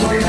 Lord.